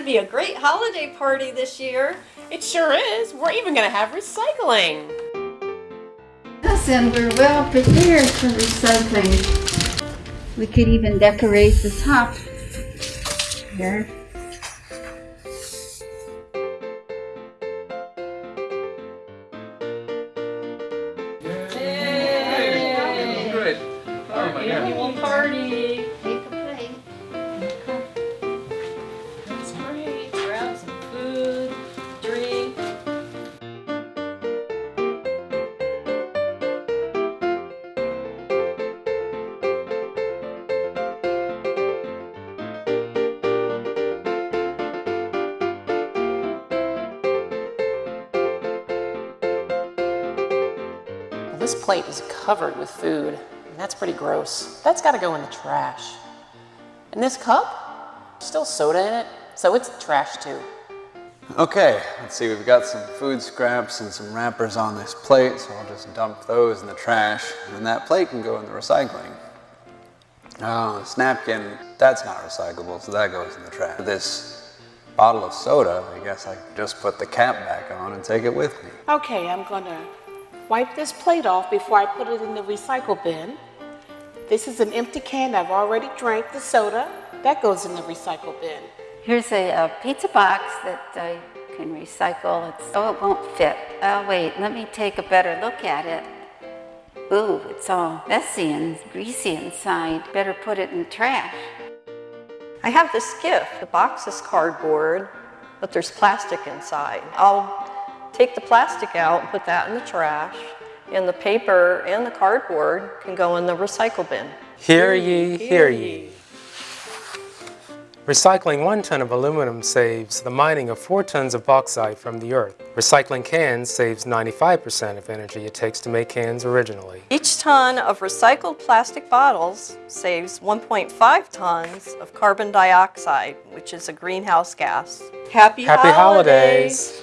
to be a great holiday party this year. It sure is. We're even going to have recycling. Yes, and we're well prepared for recycling. We could even decorate the top here. This plate is covered with food, and that's pretty gross. That's got to go in the trash. And this cup, still soda in it, so it's trash too. Okay, let's see, we've got some food scraps and some wrappers on this plate, so I'll just dump those in the trash, and that plate can go in the recycling. Oh, this napkin, that's not recyclable, so that goes in the trash. This bottle of soda, I guess I just put the cap back on and take it with me. Okay, I'm going to wipe this plate off before I put it in the recycle bin. This is an empty can. I've already drank the soda. That goes in the recycle bin. Here's a, uh pizza box that I can recycle. It's, oh, it won't fit. Oh, wait, let me take a better look at it. Ooh, it's all messy and greasy inside. Better put it in the trash. I have this gift. The box is cardboard, but there's plastic inside. I'll take the plastic out and put that in the trash, and the paper and the cardboard can go in the recycle bin. Hear ye, hear ye. Recycling one ton of aluminum saves the mining of four tons of bauxite from the earth. Recycling cans saves 95% of energy it takes to make cans originally. Each ton of recycled plastic bottles saves 1.5 tons of carbon dioxide, which is a greenhouse gas. Happy, Happy holidays.